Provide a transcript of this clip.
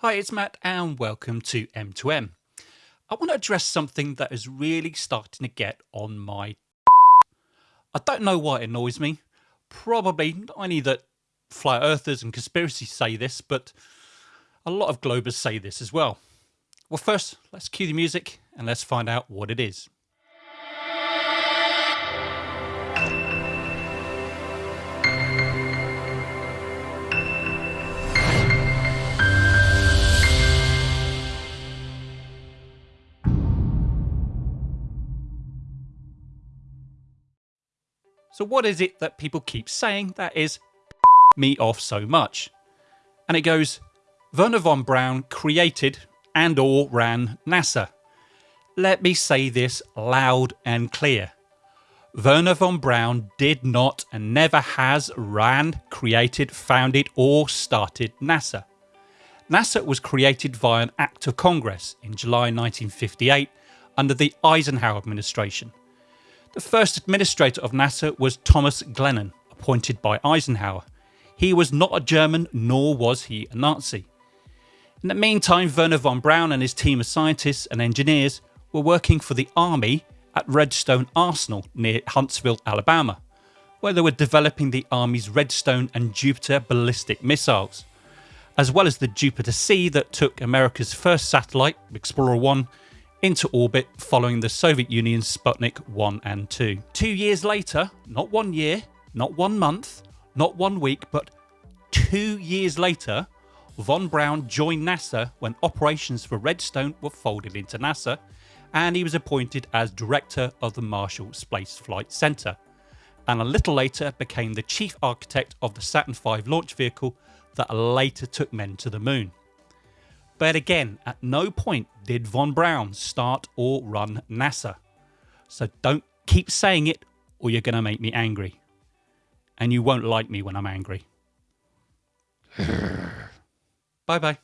Hi, it's Matt, and welcome to M2M. I want to address something that is really starting to get on my. I don't know why it annoys me. Probably not only that flat earthers and conspiracies say this, but a lot of globers say this as well. Well, first, let's cue the music and let's find out what it is. So, what is it that people keep saying that is me off so much? And it goes Wernher von Braun created and or ran NASA. Let me say this loud and clear. Wernher von Braun did not and never has ran, created, founded, or started NASA. NASA was created via an Act of Congress in July 1958 under the Eisenhower administration. The first administrator of NASA was Thomas Glennan, appointed by Eisenhower. He was not a German, nor was he a Nazi. In the meantime, Wernher von Braun and his team of scientists and engineers were working for the Army at Redstone Arsenal near Huntsville, Alabama, where they were developing the Army's Redstone and Jupiter ballistic missiles, as well as the Jupiter C that took America's first satellite, Explorer 1, into orbit following the Soviet Union's Sputnik 1 and 2. Two years later, not one year, not one month, not one week, but two years later, Von Braun joined NASA when operations for Redstone were folded into NASA, and he was appointed as director of the Marshall Space Flight Center, and a little later became the chief architect of the Saturn V launch vehicle that later took men to the moon. But again, at no point did Von Braun start or run NASA. So don't keep saying it or you're going to make me angry. And you won't like me when I'm angry. bye bye.